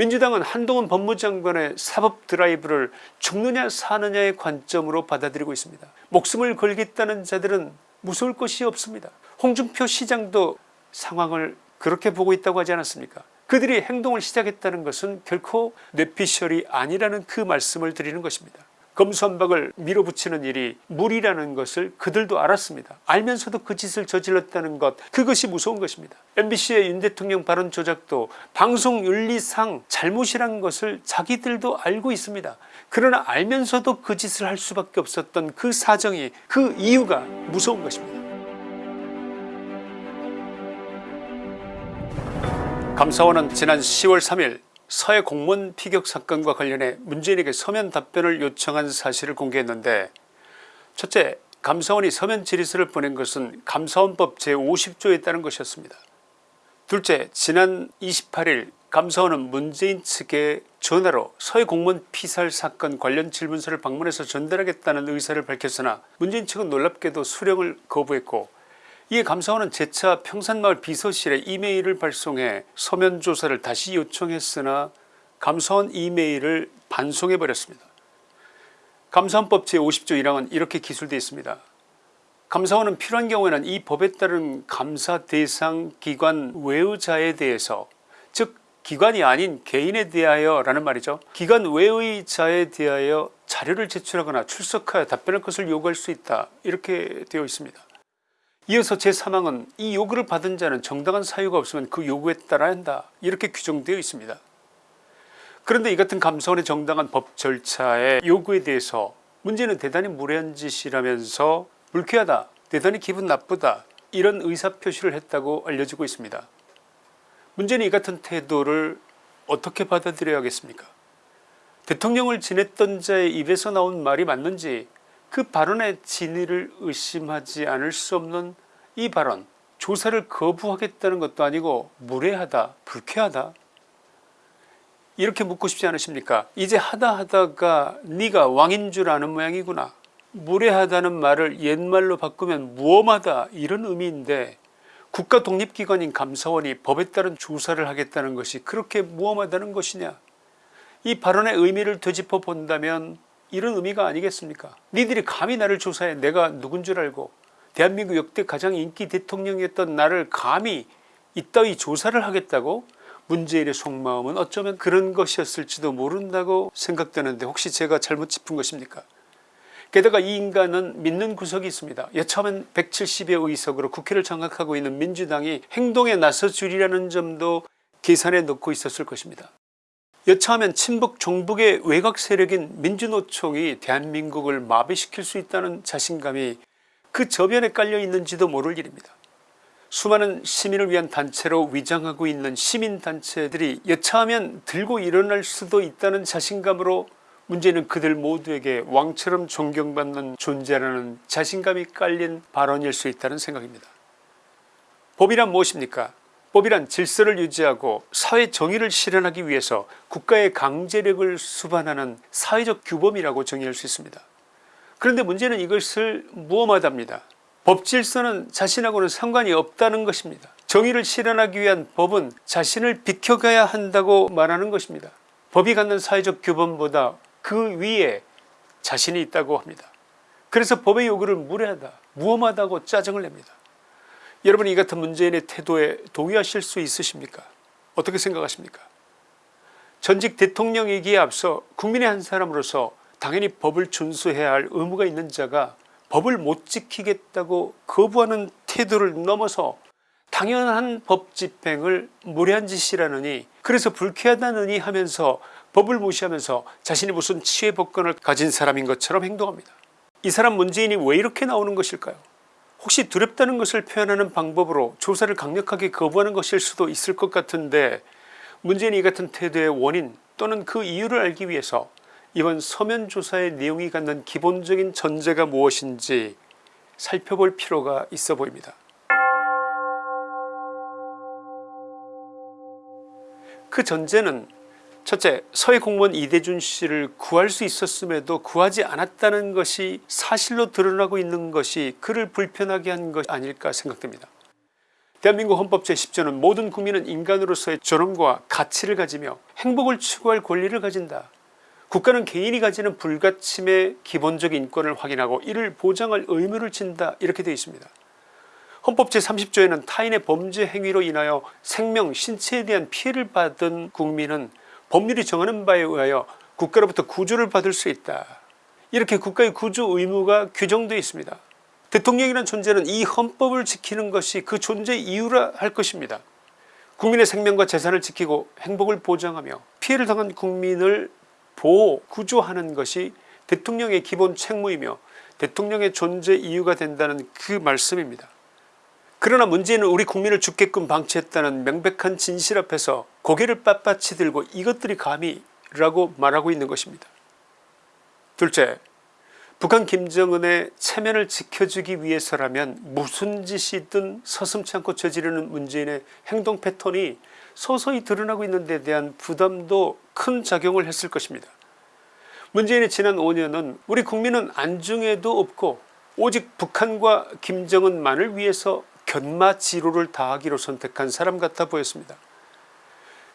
민주당은 한동훈 법무장관의 사법 드라이브를 죽느냐 사느냐의 관점으로 받아들이고 있습니다. 목숨을 걸겠다는 자들은 무서울 것이 없습니다. 홍준표 시장도 상황을 그렇게 보고 있다고 하지 않았습니까 그들이 행동을 시작했다는 것은 결코 뇌피셜이 아니라는 그 말씀을 드리는 것입니다. 검수한박을 밀어붙이는 일이 무리라는 것을 그들도 알았습니다. 알면서도 그 짓을 저질렀다는 것 그것이 무서운 것입니다. mbc의 윤 대통령 발언 조작도 방송윤리상 잘못이란 것을 자기들도 알고 있습니다. 그러나 알면서도 그 짓을 할 수밖에 없었던 그 사정이 그 이유가 무서운 것입니다. 감사원은 지난 10월 3일 서해 공무원 피격 사건과 관련해 문재인에게 서면 답변을 요청한 사실을 공개했는데 첫째 감사원이 서면 질의서를 보낸 것은 감사원법 제50조에 따른 것이었습니다. 둘째 지난 28일 감사원은 문재인 측에 전화로 서해 공무원 피살 사건 관련 질문서를 방문해서 전달하겠다는 의사를 밝혔으나 문재인 측은 놀랍게도 수령을 거부했고 이에 감사원은 재차 평산마을 비서실에 이메일을 발송해 서면 조사를 다시 요청했으나 감사원 이메일을 반송해 버렸습니다. 감사원법 제50조 1항은 이렇게 기술되어 있습니다. 감사원은 필요한 경우에는 이 법에 따른 감사 대상 기관 외의자에 대해서 즉 기관이 아닌 개인에 대하여 라는 말이죠. 기관 외의 자에 대하여 자료를 제출하거나 출석하여 답변할 것을 요구할 수 있다 이렇게 되어 있습니다. 이어서 제3항은 이 요구를 받은 자는 정당한 사유가 없으면 그 요구에 따라야 한다 이렇게 규정되어 있습니다. 그런데 이 같은 감사원의 정당한 법 절차의 요구에 대해서 문제는 대단히 무례한 짓이라면서 불쾌하다 대단히 기분 나쁘다 이런 의사표시를 했다고 알려지고 있습니다. 문제는 이 같은 태도를 어떻게 받아들여야겠습니까 대통령을 지냈던 자의 입에서 나온 말이 맞는지 그 발언의 진위를 의심하지 않을 수 없는 이 발언 조사를 거부하겠다는 것도 아니고 무례하다 불쾌하다. 이렇게 묻고 싶지 않으십니까? 이제 하다 하다가 네가 왕인 줄 아는 모양이구나. 무례하다는 말을 옛말로 바꾸면 무엄하다 이런 의미인데 국가 독립기관인 감사원이 법에 따른 조사를 하겠다는 것이 그렇게 무엄하다는 것이냐? 이 발언의 의미를 되짚어 본다면 이런 의미가 아니겠습니까? 니들이 감히 나를 조사해? 내가 누군 줄 알고? 대한민국 역대 가장 인기 대통령이었던 나를 감히 이따위 조사를 하겠다고? 문재인의 속마음은 어쩌면 그런 것이었을지도 모른다고 생각되는데 혹시 제가 잘못 짚은 것입니까? 게다가 이 인간은 믿는 구석이 있습니다. 여차하면 170여 의석으로 국회를 장악하고 있는 민주당이 행동에 나서주리라는 점도 계산에 넣고 있었을 것입니다. 여차하면 친북 종북의 외곽 세력인 민주노총이 대한민국을 마비시킬 수 있다는 자신감이 그 저변에 깔려 있는지도 모를 일입니다. 수많은 시민을 위한 단체로 위장하고 있는 시민단체들이 여차하면 들고 일어날 수도 있다는 자신감으로 문제는 그들 모두에게 왕처럼 존경받는 존재라는 자신감이 깔린 발언일 수 있다는 생각입니다. 법이란 무엇입니까 법이란 질서를 유지하고 사회 정의를 실현하기 위해서 국가의 강제력을 수반하는 사회적 규범이라고 정의할 수 있습니다. 그런데 문제는 이것을 무엄하답니다. 법질서는 자신하고는 상관이 없다는 것입니다. 정의를 실현하기 위한 법은 자신을 비켜가야 한다고 말하는 것입니다. 법이 갖는 사회적 규범보다 그 위에 자신이 있다고 합니다. 그래서 법의 요구를 무례하다 무엄하다고 짜증을 냅니다. 여러분 이 같은 문재인의 태도에 동의하실 수 있으십니까? 어떻게 생각하십니까? 전직 대통령이기에 앞서 국민의 한 사람으로서 당연히 법을 준수해야 할 의무가 있는 자가 법을 못 지키겠다고 거부하는 태도를 넘어서 당연한 법 집행을 무례한 짓이라느니 그래서 불쾌하다느니 하면서 법을 무시하면서 자신이 무슨 치외 법권을 가진 사람인 것처럼 행동합니다. 이 사람 문재인이 왜 이렇게 나오는 것일까요 혹시 두렵다는 것을 표현하는 방법으로 조사를 강력하게 거부하는 것일 수도 있을 것 같은데 문재인이 이 같은 태도의 원인 또는 그 이유를 알기 위해서 이번 서면 조사의 내용이 갖는 기본적인 전제가 무엇인지 살펴볼 필요가 있어 보입니다. 그 전제는 첫째 서해 공무원 이대준 씨를 구할 수 있었음에도 구하지 않았다는 것이 사실로 드러나고 있는 것이 그를 불편하게 한것 아닐까 생각됩니다. 대한민국 헌법 제10조는 모든 국민은 인간으로서의 존엄과 가치를 가지며 행복을 추구할 권리를 가진다. 국가는 개인이 가지는 불가침의 기본적 인권을 확인하고 이를 보장할 의무를 진다 이렇게 되어 있습니다. 헌법 제30조에는 타인의 범죄 행위로 인하여 생명 신체에 대한 피해를 받은 국민은 법률이 정하는 바에 의하여 국가로부터 구조를 받을 수 있다. 이렇게 국가의 구조 의무가 규정되어 있습니다. 대통령이라는 존재는 이 헌법을 지키는 것이 그 존재 이유라 할 것입니다. 국민의 생명과 재산을 지키고 행복을 보장하며 피해를 당한 국민을 보호 구조하는 것이 대통령의 기본 책무이며 대통령의 존재 이유가 된다는 그 말씀입니다. 그러나 문제는 우리 국민을 죽게끔 방치했다는 명백한 진실 앞에서 고개를 빳빳이 들고 이것들이 감히 라고 말하고 있는 것입니다. 둘째 북한 김정은의 체면을 지켜주기 위해서라면 무슨 짓이든 서슴지 않고 저지르는 문재인의 행동 패턴이 서서히 드러나고 있는 데 대한 부담도 큰 작용을 했을 것입니다. 문재인의 지난 5년은 우리 국민은 안중에도 없고 오직 북한과 김정은만을 위해서 견마 지로를 다하기로 선택한 사람 같아 보였습니다.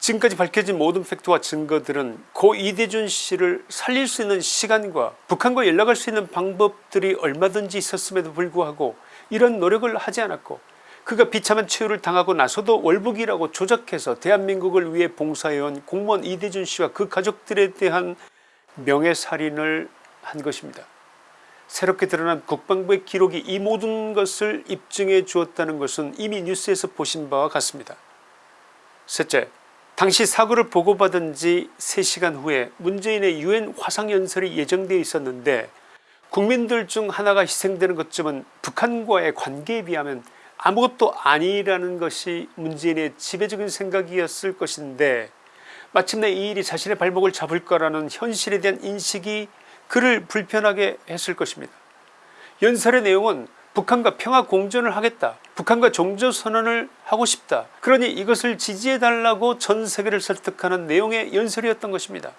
지금까지 밝혀진 모든 팩트와 증거들은 고 이대준 씨를 살릴 수 있는 시간과 북한과 연락할 수 있는 방법들이 얼마든지 있었음에도 불구하고 이런 노력을 하지 않았고 그가 비참한 최후를 당하고 나서도 월북이라고 조작해서 대한민국을 위해 봉사해온 공무원 이대준 씨와 그 가족들에 대한 명예살인을 한 것입니다. 새롭게 드러난 국방부의 기록이 이 모든 것을 입증해 주었다는 것은 이미 뉴스에서 보신 바와 같습니다. 셋째 당시 사고를 보고받은 지 3시간 후에 문재인의 유엔 화상연설이 예정되어 있었는데 국민들 중 하나가 희생되는 것쯤은 북한과의 관계에 비하면 아무것도 아니라는 것이 문재인의 지배적인 생각이었을 것인데 마침내 이 일이 자신의 발목을 잡을 거라는 현실에 대한 인식이 그를 불편하게 했을 것입니다. 연설의 내용은 북한과 평화 공존을 하겠다 북한과 종전선언을 하고 싶다 그러니 이것을 지지해달라고 전세계를 설득하는 내용의 연설이었던 것입니다.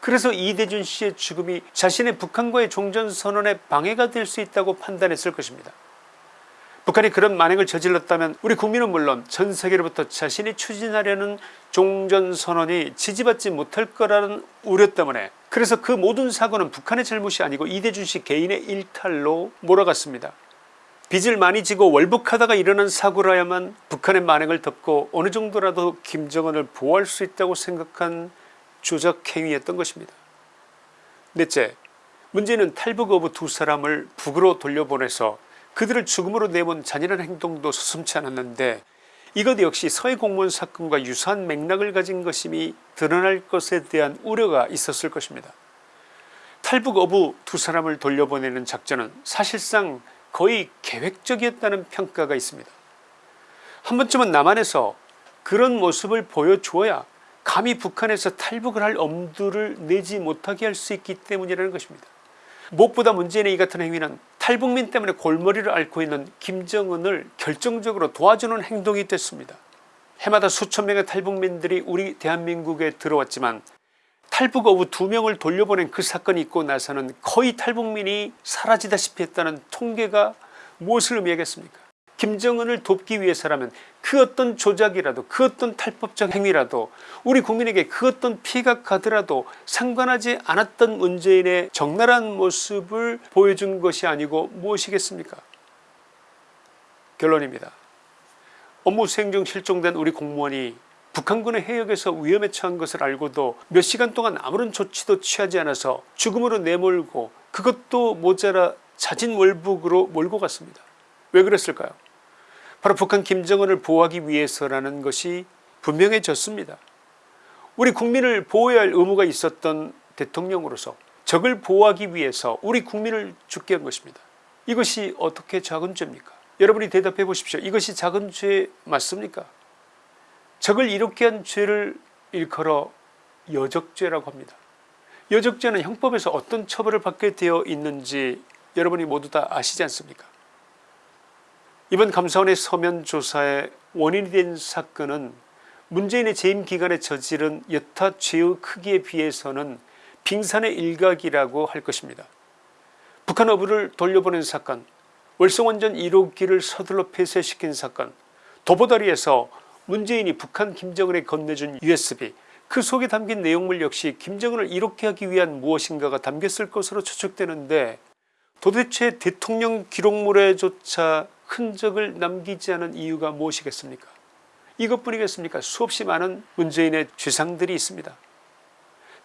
그래서 이대준 씨의 죽음이 자신의 북한과의 종전선언에 방해가 될 수 있다고 판단했을 것입니다. 북한이 그런 만행을 저질렀다면 우리 국민은 물론 전 세계로부터 자신이 추진하려는 종전선언이 지지받지 못할 거라는 우려 때문에 그래서 그 모든 사고는 북한의 잘못이 아니고 이대준 씨 개인의 일탈로 몰아갔습니다. 빚을 많이 지고 월북하다가 일어난 사고라야만 북한의 만행을 덮고 어느 정도라도 김정은을 보호할 수 있다고 생각한 조작행위였던 것입니다. 넷째 문제는 탈북 어부 두 사람을 북으로 돌려보내서 그들을 죽음으로 내몬 잔인한 행동도 서슴지 않았는데 이것 역시 서해 공무원 사건과 유사한 맥락을 가진 것임이 드러날 것에 대한 우려가 있었을 것입니다. 탈북 어부 두 사람을 돌려보내는 작전은 사실상 거의 계획적이었다는 평가가 있습니다. 한 번쯤은 남한에서 그런 모습을 보여주어야 감히 북한에서 탈북을 할 엄두를 내지 못하게 할 수 있기 때문이라는 것입니다. 무엇보다 문재인의 이 같은 행위는 탈북민 때문에 골머리를 앓고 있는 김정은을 결정적으로 도와주는 행동이 됐습니다. 해마다 수천 명의 탈북민들이 우리 대한민국에 들어왔지만 탈북 어부 두 명을 돌려보낸 그 사건이 있고 나서는 거의 탈북민이 사라지다시피 했다는 통계가 무엇을 의미하겠습니까 김정은을 돕기 위해서라면 그 어떤 조작이라도 그 어떤 탈법적 행위라도 우리 국민에게 그 어떤 피해가 가더라도 상관하지 않았던 문재인의 적나라한 모습을 보여준 것이 아니고 무엇이겠습니까 결론입니다. 업무 수행 중 실종된 우리 공무원이 북한군의 해역에서 위험에 처한 것을 알고도 몇 시간 동안 아무런 조치도 취하지 않아서 죽음으로 내몰고 그것도 모자라 자진 월북으로 몰고 갔습니다. 왜 그랬을까요 바로 북한 김정은을 보호하기 위해서라는 것이 분명해졌습니다. 우리 국민을 보호해야 할 의무가 있었던 대통령으로서 적을 보호하기 위해서 우리 국민을 죽게 한 것입니다. 이것이 어떻게 작은 죄입니까 여러분이 대답해 보십시오. 이것이 작은 죄 맞습니까 적을 이롭게 한 죄를 일컬어 여적죄라고 합니다. 여적죄는 형법에서 어떤 처벌을 받게 되어 있는지 여러분이 모두 다 아시지 않습니까 이번 감사원의 서면 조사의 원인이 된 사건은 문재인의 재임 기간에 저지른 여타 죄의 크기에 비해서는 빙산의 일각이라고 할 것입니다. 북한 어부를 돌려보낸 사건 월성원전 1호기를 서둘러 폐쇄시킨 사건 도보다리에서 문재인이 북한 김정은에 건네준 USB 그 속에 담긴 내용물 역시 김정은을 이롭게 하기 위한 무엇인가가 담겼을 것으로 추측되는데 도대체 대통령 기록물에조차 흔적을 남기지 않은 이유가 무엇이겠습니까? 이것뿐이겠습니까? 수없이 많은 문재인의 죄상들이 있습니다.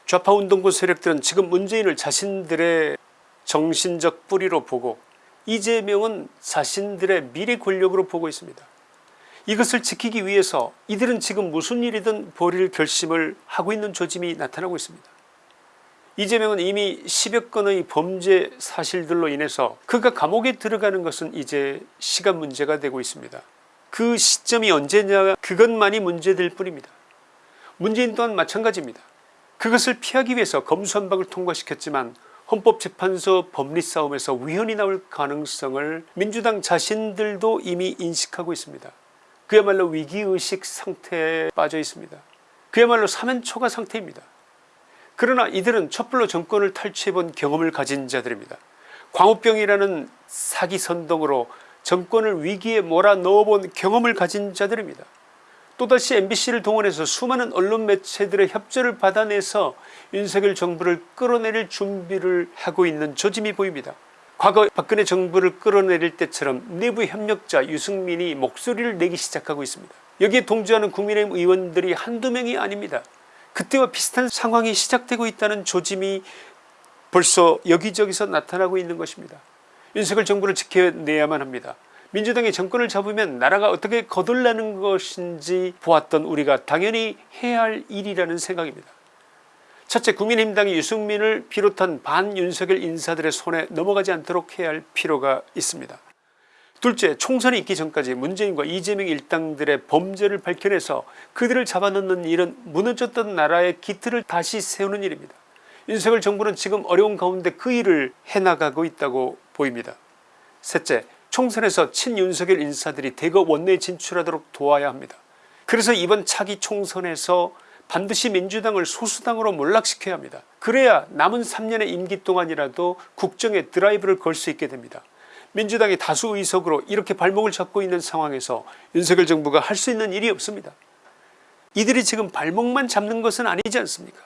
좌파운동부 세력들은 지금 문재인을 자신들의 정신적 뿌리로 보고 이재명은 자신들의 미래 권력으로 보고 있습니다. 이것을 지키기 위해서 이들은 지금 무슨 일이든 벌일 결심을 하고 있는 조짐이 나타나고 있습니다 이재명은 이미 10여 건의 범죄 사실들로 인해서 그가 감옥에 들어가는 것은 이제 시간 문제가 되고 있습니다. 그 시점이 언제냐 그것만이 문제될 뿐입니다. 문재인 또한 마찬가지입니다. 그것을 피하기 위해서 검수한박을 통과시켰지만 헌법재판소 법리 싸움에서 위헌이 나올 가능성을 민주당 자신들도 이미 인식하고 있습니다. 그야말로 위기의식 상태에 빠져 있습니다. 그야말로 사면초가 상태입니다 그러나 이들은 촛불로 정권을 탈취해본 경험을 가진 자들입니다. 광우병이라는 사기 선동으로 정권을 위기에 몰아넣어본 경험을 가진 자들입니다. 또다시 mbc를 동원해서 수많은 언론 매체들의 협조를 받아내서 윤석열 정부를 끌어내릴 준비를 하고 있는 조짐이 보입니다. 과거 박근혜 정부를 끌어내릴 때처럼 내부 협력자 유승민이 목소리를 내기 시작하고 있습니다. 여기에 동조하는 국민의힘 의원들이 한두 명이 아닙니다 그때와 비슷한 상황이 시작되고 있다는 조짐이 벌써 여기저기서 나타나고 있는 것입니다. 윤석열 정부를 지켜내야만 합니다. 민주당이 정권을 잡으면 나라가 어떻게 거덜나는 것인지 보았던 우리가 당연히 해야 할 일이라는 생각입니다. 첫째 국민의힘당이 유승민을 비롯한 반윤석열 인사들의 손에 넘어가지 않도록 해야 할 필요가 있습니다 둘째 총선이 있기 전까지 문재인과 이재명 일당들의 범죄를 밝혀내서 그들을 잡아넣는 일은 무너졌던 나라의 기틀을 다시 세우는 일입니다. 윤석열 정부는 지금 어려운 가운데 그 일을 해나가고 있다고 보입니다. 셋째 총선에서 친윤석열 인사들이 대거 원내에 진출하도록 도와야 합니다. 그래서 이번 차기 총선에서 반드시 민주당을 소수당으로 몰락시켜야 합니다. 그래야 남은 3년의 임기 동안이라도 국정에 드라이브를 걸 수 있게 됩니다 민주당이 다수 의석으로 이렇게 발목을 잡고 있는 상황에서 윤석열 정부가 할 수 있는 일이 없습니다. 이들이 지금 발목만 잡는 것은 아니지 않습니까?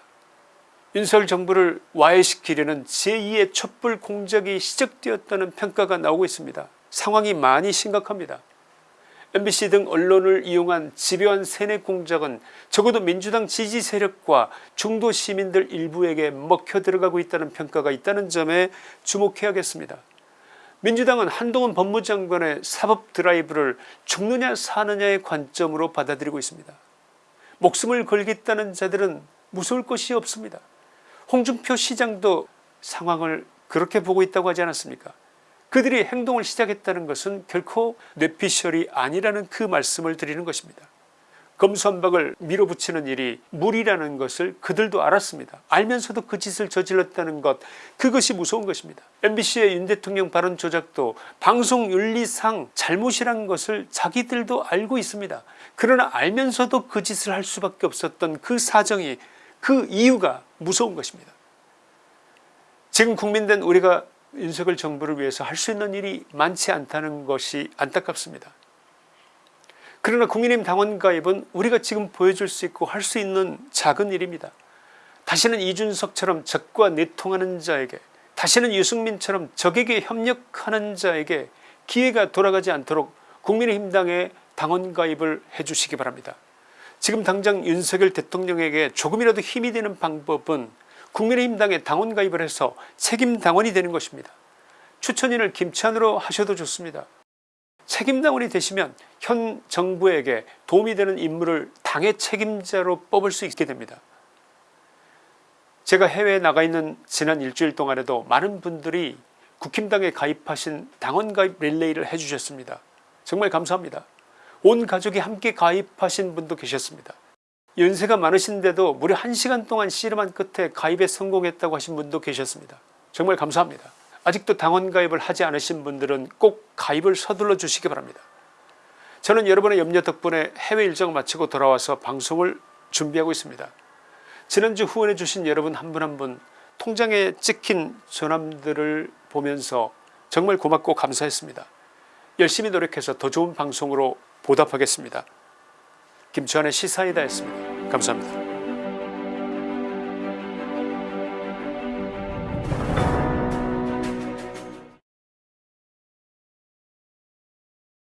윤석열 정부를 와해시키려는 제2의 촛불 공작이 시작되었다는 평가가 나오고 있습니다. 상황이 많이 심각합니다. MBC 등 언론을 이용한 집요한 세뇌 공작은 적어도 민주당 지지 세력과 중도 시민들 일부에게 먹혀 들어가고 있다는 평가가 있다는 점에 주목해야겠습니다 민주당은 한동훈 법무장관의 사법 드라이브를 죽느냐 사느냐의 관점으로 받아들이고 있습니다. 목숨을 걸겠다는 자들은 무서울 것이 없습니다. 홍준표 시장도 상황을 그렇게 보고 있다고 하지 않았습니까? 그들이 행동을 시작했다는 것은 결코 뇌피셜이 아니라는 그 말씀을 드리는 것입니다 검수한박을 밀어붙이는 일이 무리라는 것을 그들도 알았습니다. 알면서도 그 짓을 저질렀다는 것 그것이 무서운 것입니다. Mbc의 윤 대통령 발언 조작도 방송윤리상 잘못이란 것을 자기들도 알고 있습니다. 그러나 알면서도 그 짓을 할 수밖에 없었던 그 사정이 그 이유가 무서운 것입니다. 지금 국민된 우리가 윤석열 정부를 위해서 할 수 있는 일이 많지 않다는 것이 안타깝습니다 그러나 국민의힘 당원 가입은 우리가 지금 보여줄 수 있고 할 수 있는 작은 일입니다. 다시는 이준석처럼 적과 내통하는 자에게 다시는 유승민처럼 적에게 협력하는 자에게 기회가 돌아가지 않도록 국민의힘당에 당원 가입을 해주시기 바랍니다. 지금 당장 윤석열 대통령에게 조금이라도 힘이 되는 방법은 국민의힘당에 당원 가입을 해서 책임 당원이 되는 것입니다. 추천인을 김치환으로 하셔도 좋습니다 책임당원이 되시면 현 정부에게 도움이 되는 인물을 당의 책임자로 뽑을 수 있게 됩니다. 제가 해외에 나가 있는 지난 일주일 동안에도 많은 분들이 국힘당에 가입하신 당원 가입 릴레이를 해주셨습니다. 정말 감사합니다. 온 가족이 함께 가입하신 분도 계셨습니다. 연세가 많으신데도 무려 1시간 동안 씨름한 끝에 가입에 성공했다고 하신 분도 계셨습니다. 정말 감사합니다 아직도 당원 가입을 하지 않으신 분들은 꼭 가입을 서둘러 주시기 바랍니다 저는 여러분의 염려 덕분에 해외 일정을 마치고 돌아와서 방송을 준비하고 있습니다 지난주 후원해 주신 여러분 한 분 한 분 통장에 찍힌 전함들을 보면서 정말 고맙고 감사했습니다 열심히 노력해서 더 좋은 방송으로 보답하겠습니다. 김치환의 시사이다였습니다. 감사합니다.